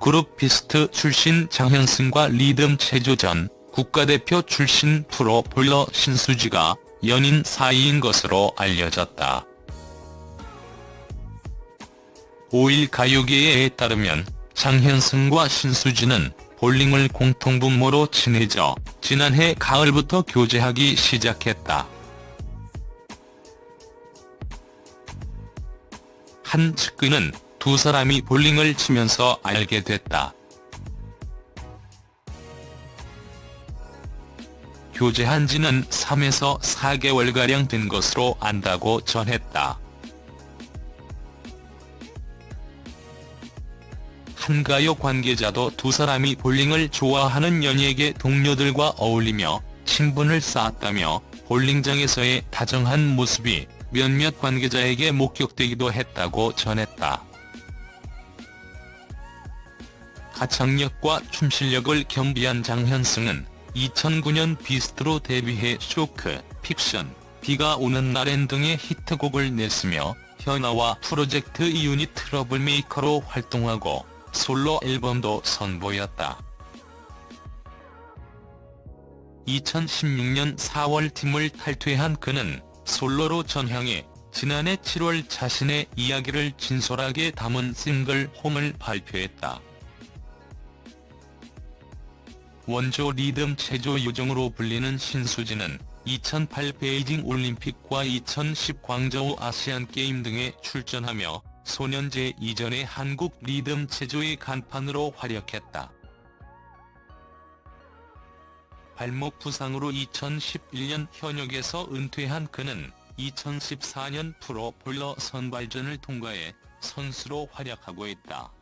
그룹 비스트 출신 장현승과 리듬 체조전 국가대표 출신 프로 볼러 신수지가 연인 사이인 것으로 알려졌다. 5일 가요계에 따르면 장현승과 신수지는 볼링을 공통분모로 친해져 지난해 가을부터 교제하기 시작했다. 한 측근은 두 사람이 볼링을 치면서 알게 됐다. 교제한 지는 3에서 4개월가량 된 것으로 안다고 전했다. 한 가요 관계자도 두 사람이 볼링을 좋아하는 연예계 동료들과 어울리며 친분을 쌓았다며 볼링장에서의 다정한 모습이 몇몇 관계자에게 목격되기도 했다고 전했다. 가창력과 춤 실력을 겸비한 장현승은 2009년 비스트로 데뷔해 쇼크, 픽션, 비가 오는 날엔 등의 히트곡을 냈으며 현아와 프로젝트 유닛 트러블메이커로 활동하고 솔로 앨범도 선보였다. 2016년 4월 팀을 탈퇴한 그는 솔로로 전향해 지난해 7월 자신의 이야기를 진솔하게 담은 싱글 홈을 발표했다. 원조 리듬 체조 요정으로 불리는 신수지는 2008 베이징 올림픽과 2010 광저우 아시안게임 등에 출전하며 소년제 이전의 한국 리듬 체조의 간판으로 활약했다. 발목 부상으로 2011년 현역에서 은퇴한 그는 2014년 프로 볼러 선발전을 통과해 선수로 활약하고 있다.